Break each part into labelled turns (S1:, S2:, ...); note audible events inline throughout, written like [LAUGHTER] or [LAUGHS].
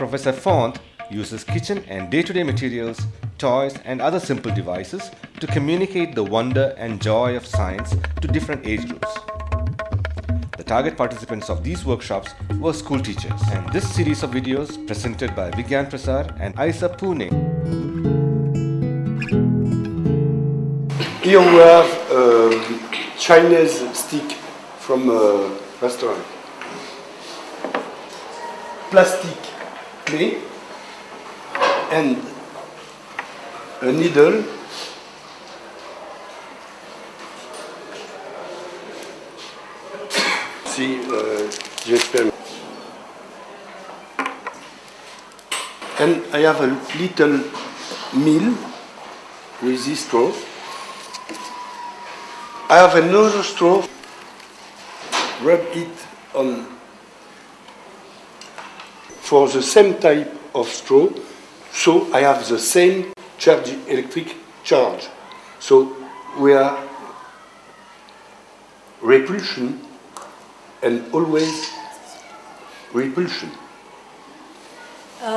S1: Professor Font uses kitchen and day-to-day materials, toys and other simple devices to communicate the wonder and joy of science to different age groups. The target participants of these workshops were school teachers and this series of videos presented by Vigyan Prasar and IUCAA Pune.
S2: Here we have a Chinese stick from a restaurant. Plastic clay and a needle See, uh, j'espère. And I have a little mill with this straw. I have another straw. Rub it on for the same type of straw, so I have the same charge, electric charge. So we are repulsion and always repulsion.
S3: अ,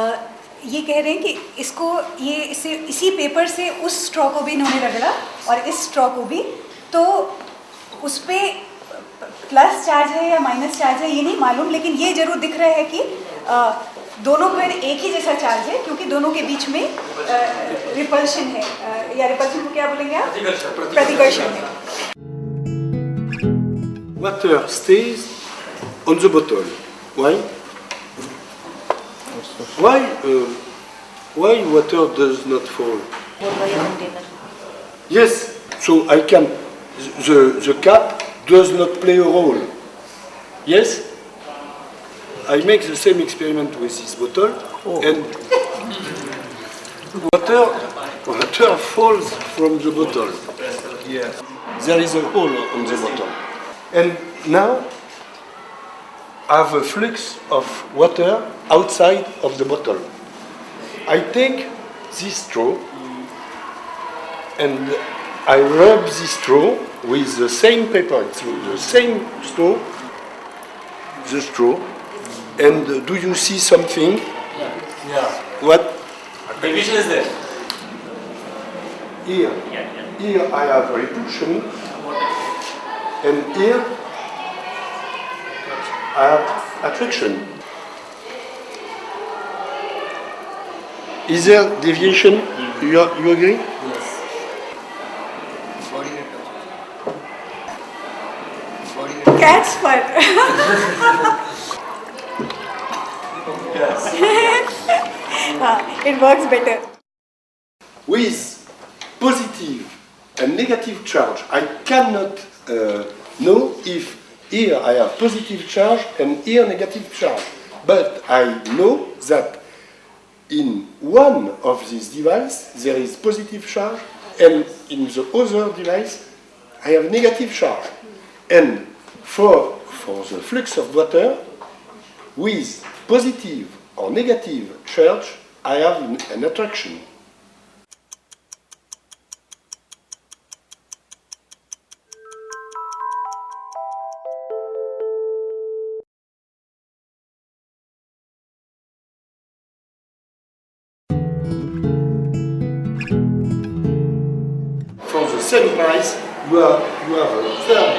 S3: ये कह रहे हैं कि इसको ये इसे इसी paper से उस स्ट्रॉ को भी इन्होंने रगड़ा और इस स्ट्रॉ को भी तो उस पर प्लस चार्ज है या माइनस चार्ज है ये नहीं मालूम लेकिन ये ज़रूर दिख रहा है कि अ, दोनों पर एक ही जैसा चार्ज है क्योंकि दोनों के बीच में रिपल्शन है या रिपल्शन को क्या बोलेंगे आप प्रतिकर्षण है
S2: Water stays on the bottle. Why? Why? Uh, why water does not fall? Yes. So I can. The the cap does not play a role. Yes. I make the same experiment with this bottle, oh. and water water falls from the bottle. There is a hole on the bottle. And now I have a flux of water outside of the bottle. I take this straw and I rub this straw with the same paper, it's the same straw, the straw. And uh, do you see something?
S4: Yeah. yeah.
S2: What?
S4: Division is there.
S2: Here. Here I have repulsion, and here I have attraction. Is there deviation? You, are- you agree?
S4: Yes. Body net [LAUGHS] [LAUGHS]
S3: ah, it works better.
S2: With positive and negative charge, I cannot uh, know if here I have positive charge and here negative charge. But I know that in one of these devices there is positive charge and in the other device I have negative charge. And for, for the flux of water, with positive or negative charge, I have an- attraction. The same price, you have, you have a third,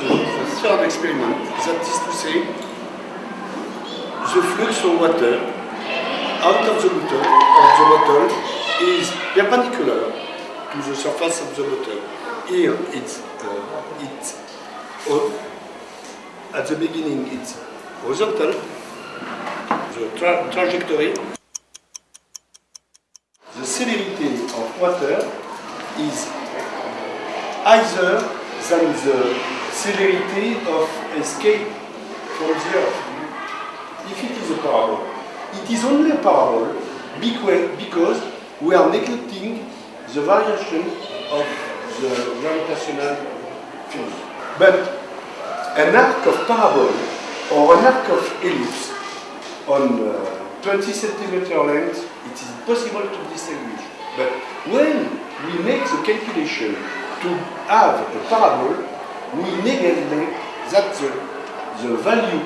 S2: a third experiment, that is to say, the flux of water out of the bottle, of the bottle is perpendicular to the surface of the bottle. Here it's, uh, it's at the beginning it's horizontal, the tra- trajectory. The celerity of water is higher than the celerity of escape from the earth. If it is a parabol, it is only a parabol becau- because we are neglecting the variation of the gravitational field. But an arc of parabol or an arc of ellipse on uh, 20 centimeter length, it is possible to distinguish. But when we make the calculation to have a parabol, we neglect that the, the value,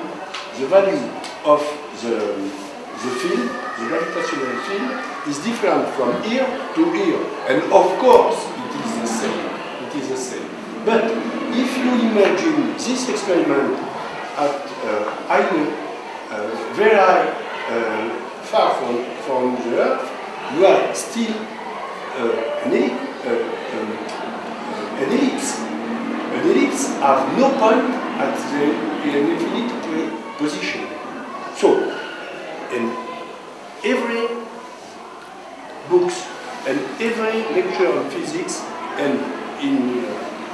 S2: the value of the, the field, the gravitational field, is different from here to here. And of course, it is the same. It is the same. But if you imagine this experiment at uh, high, uh, very uh, far from, from the Earth, you are still uh, an, uh, um, an ellipse. An ellipse have no point at the infinite position. Every books and every lecture on physics and in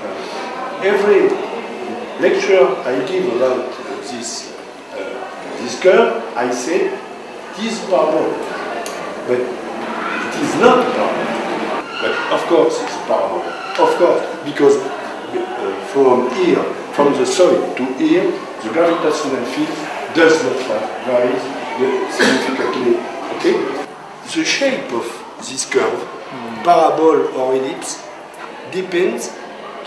S2: uh, every lecture I give about this uh, this curve, I say it is parabolic, but it is not parabolic. But of course it's parabolic. Of course, because uh, from here, from the solid to here, the gravitational field does not vary? The shape of this curve, parabol or ellipse, depends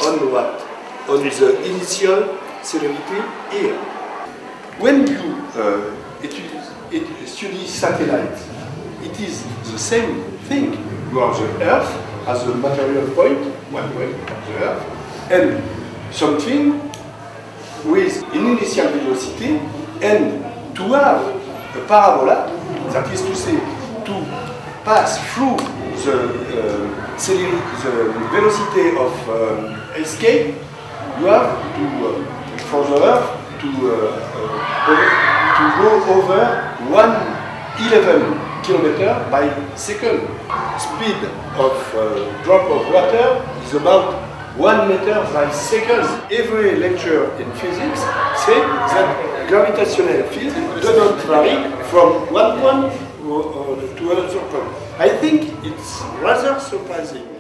S2: on what? On the initial celerity here. When you uh, study satellites, it is the same thing. You have the Earth as a material point, one of the Earth, and something with an initial velocity, and to have a parabola, that is to say, to pass through the, uh, the velocity of escape, you have to, uh, for the Earth, to, uh, uh, to go over 111 kilometer by second. Speed of uh, drop of water is about 1 meter by second. Every lecture in physics say that gravitational field does not vary from one point Uh, uh, to to another point. I think it's rather surprising.